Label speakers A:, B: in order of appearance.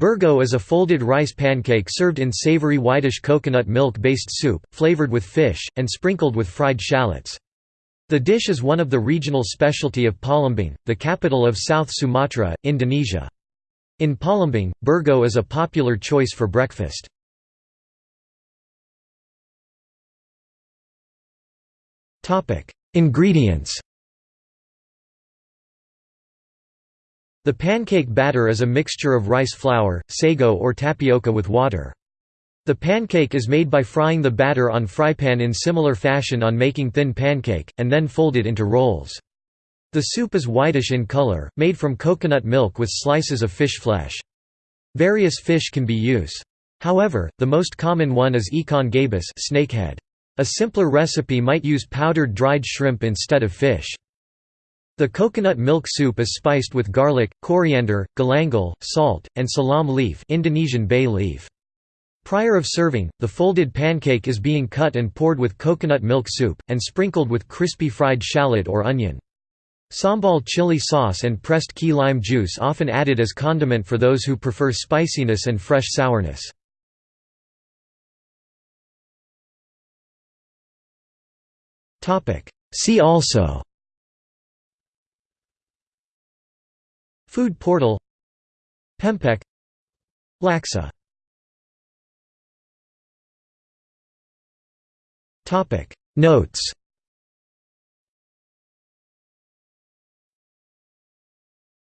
A: Burgo is a folded rice pancake served in savory whitish coconut milk-based soup, flavored with fish, and sprinkled with fried shallots. The dish is one of the regional specialty of Palembang, the capital of South Sumatra, Indonesia. In Palembang, burgo is a popular choice for breakfast. Ingredients The pancake batter is a mixture of rice flour, sago or tapioca with water. The pancake is made by frying the batter on frypan in similar fashion on making thin pancake, and then folded into rolls. The soup is whitish in color, made from coconut milk with slices of fish flesh. Various fish can be used. However, the most common one is ikan gabus snakehead. A simpler recipe might use powdered dried shrimp instead of fish. The coconut milk soup is spiced with garlic, coriander, galangal, salt, and salam leaf Indonesian bay leaf. Prior of serving, the folded pancake is being cut and poured with coconut milk soup, and sprinkled with crispy fried shallot or onion. Sambal chili sauce and pressed key lime juice often added as condiment for those who prefer spiciness and fresh sourness. See also Food portal Pempek Laksa Notes